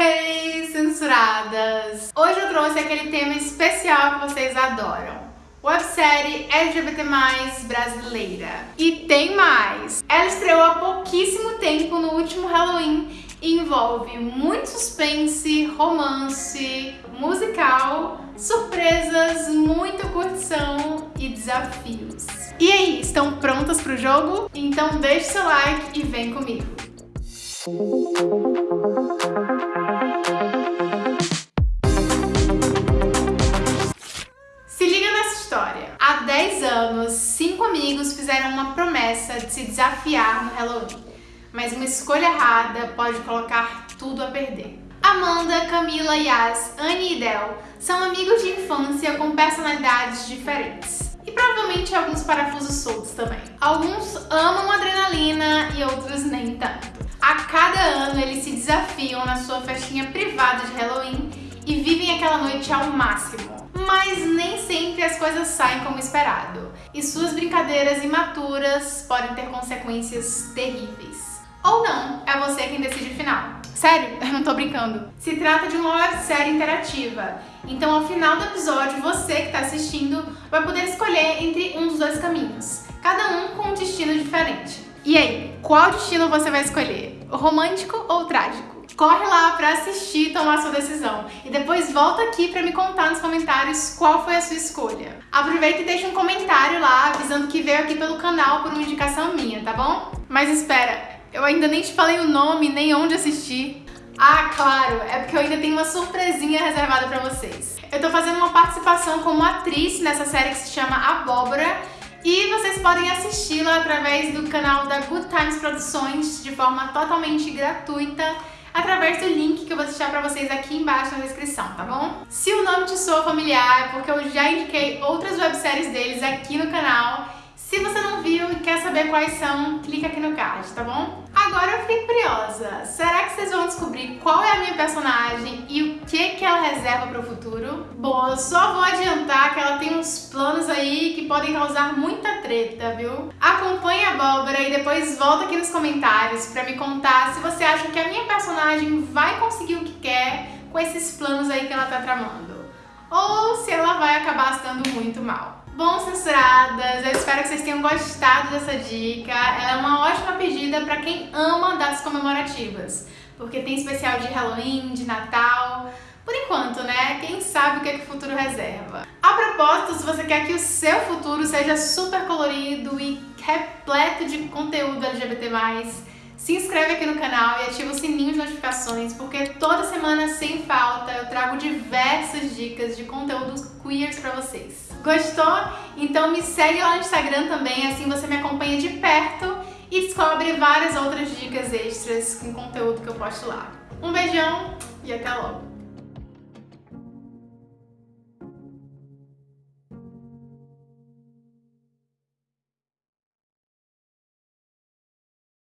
Hey, censuradas! Hoje eu trouxe aquele tema especial que vocês adoram. Websérie LGBT+, brasileira. E tem mais! Ela estreou há pouquíssimo tempo no último Halloween e envolve muito suspense, romance, musical, surpresas, muita curtição e desafios. E aí, estão prontas pro jogo? Então deixe seu like e vem comigo! Se liga nessa história. Há 10 anos, cinco amigos fizeram uma promessa de se desafiar no Halloween. Mas uma escolha errada pode colocar tudo a perder. Amanda, Camila, Yas, Anne e Del são amigos de infância com personalidades diferentes. E provavelmente alguns parafusos soltos também. Alguns amam adrenalina e outros nem tanto. A cada ano eles se desafiam na sua festinha privada de Halloween e vivem aquela noite ao máximo. Mas nem sempre as coisas saem como esperado, e suas brincadeiras imaturas podem ter consequências terríveis. Ou não, é você quem decide o final. Sério, eu não tô brincando. Se trata de uma websérie interativa, então ao final do episódio você que tá assistindo vai poder escolher entre um dos dois caminhos, cada um com um destino diferente. E aí, qual destino você vai escolher? Romântico ou trágico? Corre lá pra assistir e tomar sua decisão. E depois volta aqui pra me contar nos comentários qual foi a sua escolha. Aproveita e deixa um comentário lá avisando que veio aqui pelo canal por uma indicação minha, tá bom? Mas espera, eu ainda nem te falei o nome, nem onde assistir. Ah, claro, é porque eu ainda tenho uma surpresinha reservada pra vocês. Eu tô fazendo uma participação como atriz nessa série que se chama Abóbora e vocês podem assisti-la através do canal da Good Times Produções de forma totalmente gratuita através do link que eu vou deixar pra vocês aqui embaixo na descrição, tá bom? Se o nome te soa familiar, porque eu já indiquei outras webséries deles aqui no canal. Se você não viu e quer saber quais são, clica aqui no card, tá bom? Agora eu fiquei curiosa, será que vocês vão descobrir qual é a minha personagem e o que, que ela reserva para o futuro? Bom, eu só vou adiantar que ela tem uns planos aí que podem causar muita treta, viu? Acompanhe a abóbora e depois volta aqui nos comentários para me contar se você acha que a minha personagem vai conseguir o que quer com esses planos aí que ela tá tramando. Ou se ela vai acabar se dando muito mal. Bom, censuradas, eu espero que vocês tenham gostado dessa dica. Ela é uma ótima pedida para quem ama datas comemorativas, porque tem especial de Halloween, de Natal, por enquanto, né? Quem sabe o que, é que o futuro reserva. A propósito, se você quer que o seu futuro seja super colorido e repleto de conteúdo LGBT+, se inscreve aqui no canal e ativa o sininho de notificações, porque toda semana, sem falta, eu trago diversas dicas de conteúdos queers pra vocês. Gostou? Então me segue lá no Instagram também, assim você me acompanha de perto e descobre várias outras dicas extras com conteúdo que eu posto lá. Um beijão e até logo!